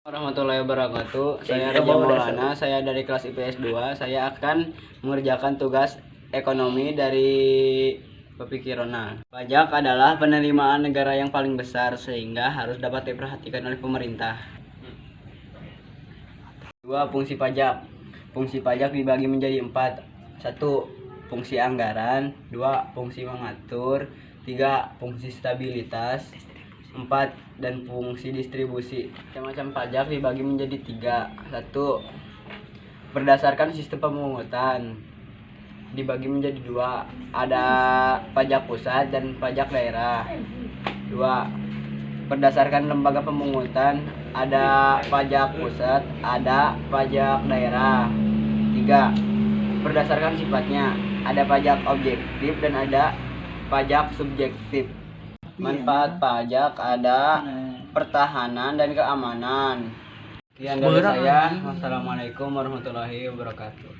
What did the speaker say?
warahmatullahi wabarakatuh. Saya Raja. Maulana, saya dari kelas IPS 2. Saya akan mengerjakan tugas ekonomi dari Pepiki Ronald. Pajak adalah penerimaan negara yang paling besar sehingga harus dapat diperhatikan oleh pemerintah. Dua fungsi pajak. Fungsi pajak dibagi menjadi empat. Satu, fungsi anggaran. Dua, fungsi mengatur. Tiga, fungsi stabilitas. Empat, dan fungsi distribusi. Macam-macam pajak dibagi menjadi tiga. Satu, berdasarkan sistem pemungutan dibagi menjadi dua. Ada pajak pusat dan pajak daerah. Dua, berdasarkan lembaga pemungutan ada pajak pusat, ada pajak daerah. Tiga, berdasarkan sifatnya ada pajak objektif dan ada pajak subjektif. Manfaat pajak ada pertahanan dan keamanan. Sekian dari saya. Wassalamualaikum warahmatullahi wabarakatuh.